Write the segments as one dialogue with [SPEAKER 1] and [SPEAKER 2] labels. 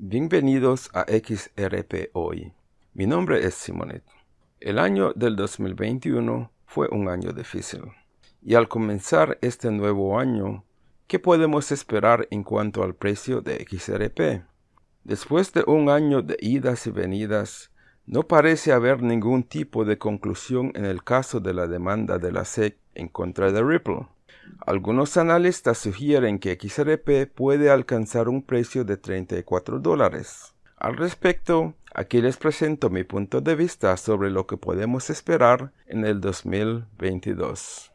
[SPEAKER 1] Bienvenidos a XRP Hoy. Mi nombre es Simonet. El año del 2021 fue un año difícil. Y al comenzar este nuevo año, ¿qué podemos esperar en cuanto al precio de XRP? Después de un año de idas y venidas, no parece haber ningún tipo de conclusión en el caso de la demanda de la SEC en contra de Ripple. Algunos analistas sugieren que XRP puede alcanzar un precio de 34 dólares. Al respecto, aquí les presento mi punto de vista sobre lo que podemos esperar en el 2022.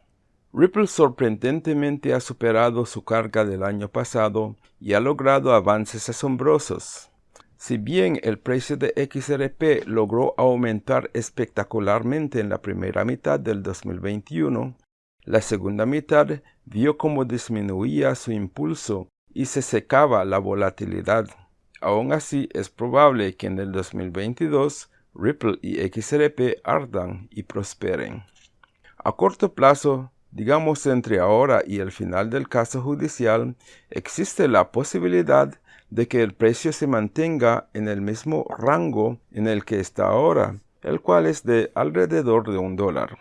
[SPEAKER 1] Ripple sorprendentemente ha superado su carga del año pasado y ha logrado avances asombrosos. Si bien el precio de XRP logró aumentar espectacularmente en la primera mitad del 2021, la segunda mitad vio cómo disminuía su impulso y se secaba la volatilidad. Aún así, es probable que en el 2022 Ripple y XRP ardan y prosperen. A corto plazo, digamos entre ahora y el final del caso judicial, existe la posibilidad de que el precio se mantenga en el mismo rango en el que está ahora, el cual es de alrededor de un dólar.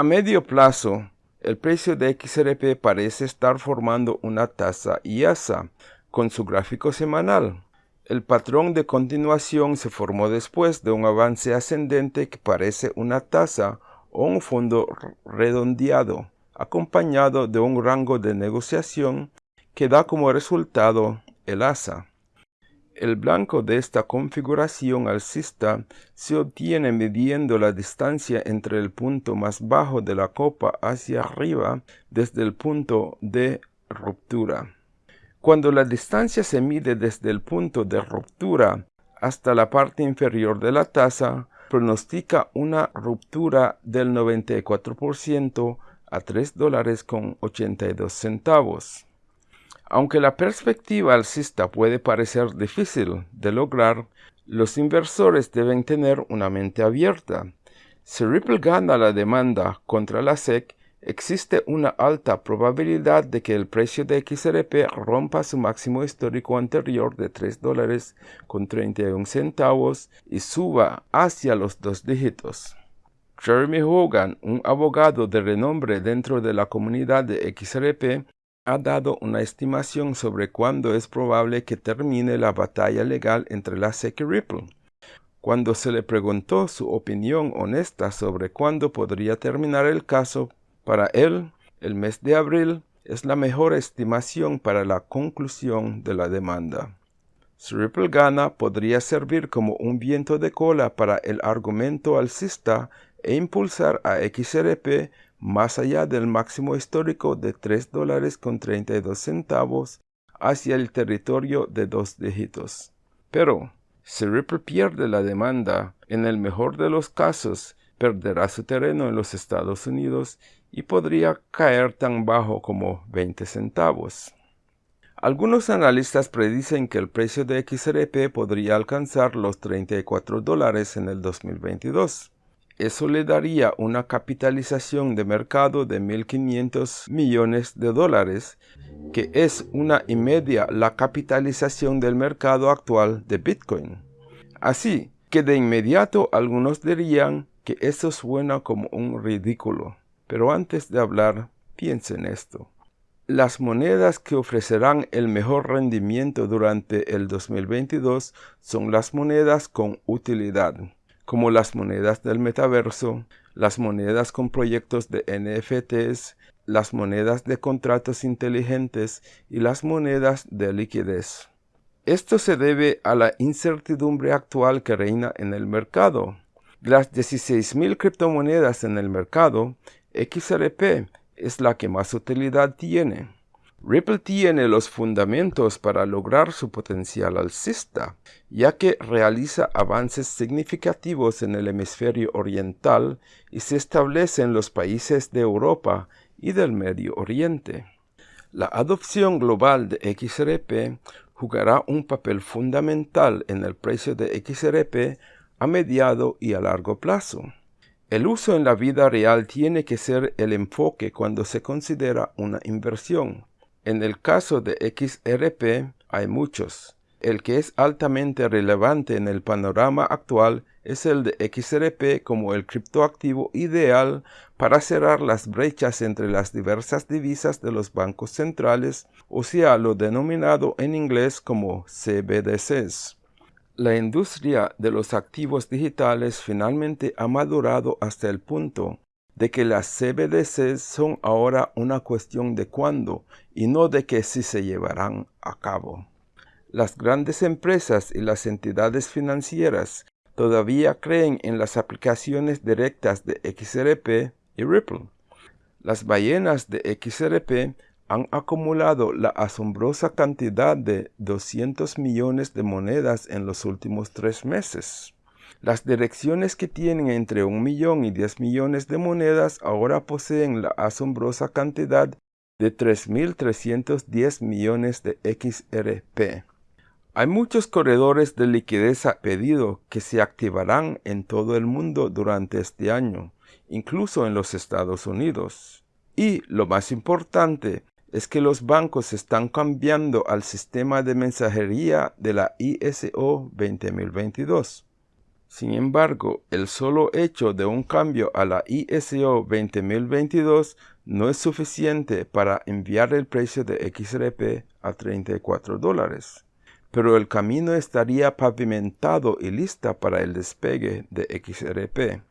[SPEAKER 1] A medio plazo, el precio de XRP parece estar formando una tasa IASA con su gráfico semanal. El patrón de continuación se formó después de un avance ascendente que parece una tasa o un fondo redondeado, acompañado de un rango de negociación que da como resultado el asa. El blanco de esta configuración alcista se obtiene midiendo la distancia entre el punto más bajo de la copa hacia arriba desde el punto de ruptura. Cuando la distancia se mide desde el punto de ruptura hasta la parte inferior de la taza, pronostica una ruptura del 94% a 3 dólares con 82 centavos. Aunque la perspectiva alcista puede parecer difícil de lograr, los inversores deben tener una mente abierta. Si Ripple gana la demanda contra la SEC, existe una alta probabilidad de que el precio de XRP rompa su máximo histórico anterior de 3 dólares con 31 centavos y suba hacia los dos dígitos. Jeremy Hogan, un abogado de renombre dentro de la comunidad de XRP, ha dado una estimación sobre cuándo es probable que termine la batalla legal entre la SEC y Ripple. Cuando se le preguntó su opinión honesta sobre cuándo podría terminar el caso, para él, el mes de abril es la mejor estimación para la conclusión de la demanda. Si Ripple gana, podría servir como un viento de cola para el argumento alcista e impulsar a XRP más allá del máximo histórico de 3 dólares con 32 centavos hacia el territorio de dos dígitos. Pero, si Ripple pierde la demanda, en el mejor de los casos, perderá su terreno en los Estados Unidos y podría caer tan bajo como 20 centavos. Algunos analistas predicen que el precio de XRP podría alcanzar los 34 dólares en el 2022. Eso le daría una capitalización de mercado de 1.500 millones de dólares, que es una y media la capitalización del mercado actual de Bitcoin. Así que de inmediato algunos dirían que eso suena como un ridículo. Pero antes de hablar, piensen esto. Las monedas que ofrecerán el mejor rendimiento durante el 2022 son las monedas con utilidad como las monedas del metaverso, las monedas con proyectos de NFTs, las monedas de contratos inteligentes y las monedas de liquidez. Esto se debe a la incertidumbre actual que reina en el mercado. De las 16.000 criptomonedas en el mercado, XRP es la que más utilidad tiene. Ripple tiene los fundamentos para lograr su potencial alcista, ya que realiza avances significativos en el hemisferio oriental y se establece en los países de Europa y del Medio Oriente. La adopción global de XRP jugará un papel fundamental en el precio de XRP a mediado y a largo plazo. El uso en la vida real tiene que ser el enfoque cuando se considera una inversión. En el caso de XRP hay muchos. El que es altamente relevante en el panorama actual es el de XRP como el criptoactivo ideal para cerrar las brechas entre las diversas divisas de los bancos centrales, o sea, lo denominado en inglés como CBDCs. La industria de los activos digitales finalmente ha madurado hasta el punto de que las CBDCs son ahora una cuestión de cuándo y no de que si se llevarán a cabo. Las grandes empresas y las entidades financieras todavía creen en las aplicaciones directas de XRP y Ripple. Las ballenas de XRP han acumulado la asombrosa cantidad de 200 millones de monedas en los últimos tres meses. Las direcciones que tienen entre un millón y 10 millones de monedas ahora poseen la asombrosa cantidad de 3.310 millones de XRP. Hay muchos corredores de liquidez a pedido que se activarán en todo el mundo durante este año, incluso en los Estados Unidos. Y lo más importante es que los bancos están cambiando al sistema de mensajería de la ISO 20022. Sin embargo, el solo hecho de un cambio a la ISO 20022 no es suficiente para enviar el precio de XRP a 34 dólares pero el camino estaría pavimentado y lista para el despegue de XRP.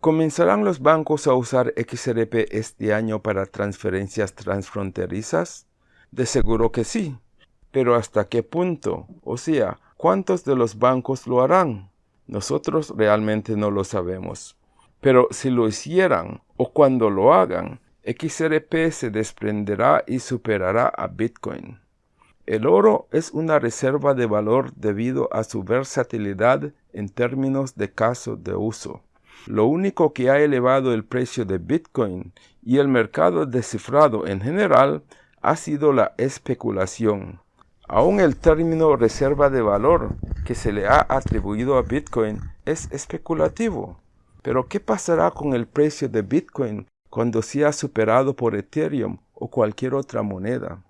[SPEAKER 1] ¿Comenzarán los bancos a usar XRP este año para transferencias transfronterizas? De seguro que sí, pero ¿hasta qué punto? O sea, ¿cuántos de los bancos lo harán? Nosotros realmente no lo sabemos. Pero si lo hicieran o cuando lo hagan, XRP se desprenderá y superará a Bitcoin. El oro es una reserva de valor debido a su versatilidad en términos de caso de uso. Lo único que ha elevado el precio de Bitcoin y el mercado descifrado en general ha sido la especulación. Aún el término reserva de valor que se le ha atribuido a Bitcoin es especulativo. Pero ¿qué pasará con el precio de Bitcoin cuando sea superado por Ethereum o cualquier otra moneda?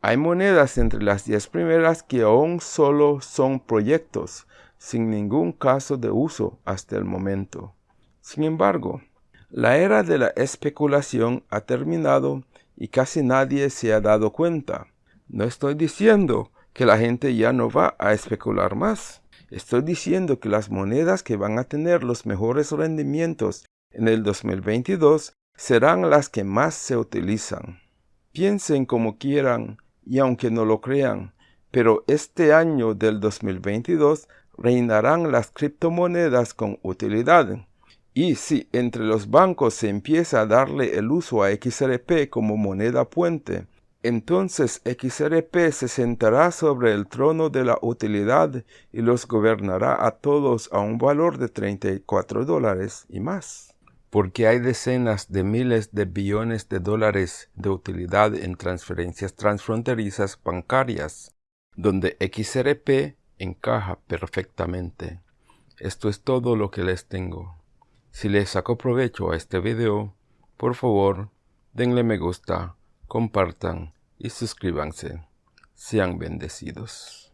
[SPEAKER 1] Hay monedas entre las 10 primeras que aún solo son proyectos, sin ningún caso de uso hasta el momento. Sin embargo, la era de la especulación ha terminado y casi nadie se ha dado cuenta. No estoy diciendo que la gente ya no va a especular más. Estoy diciendo que las monedas que van a tener los mejores rendimientos en el 2022 serán las que más se utilizan. Piensen como quieran, y aunque no lo crean, pero este año del 2022 reinarán las criptomonedas con utilidad. Y si entre los bancos se empieza a darle el uso a XRP como moneda puente, entonces XRP se sentará sobre el trono de la utilidad y los gobernará a todos a un valor de 34 dólares y más porque hay decenas de miles de billones de dólares de utilidad en transferencias transfronterizas bancarias, donde XRP encaja perfectamente. Esto es todo lo que les tengo. Si les saco provecho a este video, por favor, denle me gusta, compartan y suscríbanse. Sean bendecidos.